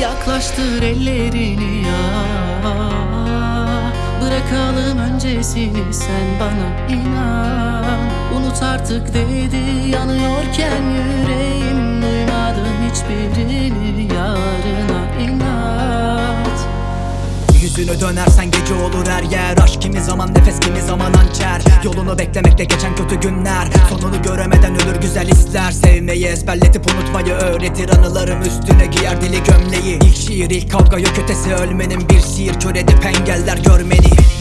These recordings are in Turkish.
Yaklaştır ellerini ya. Bırakalım öncesini sen bana inan. Unut artık dedi yanıyorken yüreğim. Duymadım hiçbirini yarına inat. Yüzünü dönersen gece olur her yer Aşk. Kimi zaman nefes kimi zaman Yolunu beklemekle geçen kötü günler. Sonunu göremeden ölür güzel hisler. Sevmeyi ezberletip unutmayı öğretir. Anılarım üstüne giyer dili gömleği. İlk şiir ilk kavga yok ötesi. Ölmenin Bir şiir. Kör edip engeller. Görmeni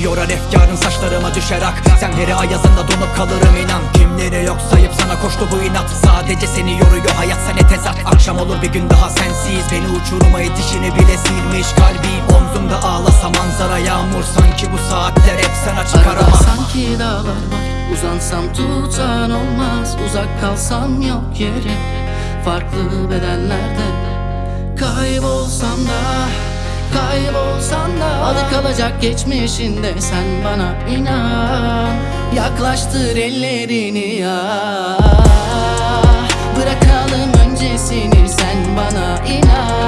Yorar efkarın saçlarıma düşer ak. Sen her ayazında donup kalırım inan. Kimleri yok sayıp sana koştu bu inat. Sadece seni yoruyor hayat sene tezat Akşam olur bir gün daha sensiz. Beni uçuruma itişini bile silmiş kalbim. Omzumda ağlasa manzara yağmur. Sanki bu saatler hep sana çıkar Arada ama sanki dağlar var. Uzansam tutan olmaz. Uzak kalsam yok yeri Farklı bedenlerde Kaybolsam da Kaybolsam da Adı kalacak geçmişinde Sen bana inan. Yaklaştır ellerini ya. Bırakalım öncesini Sen bana inan